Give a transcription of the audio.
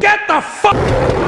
Get the fuck!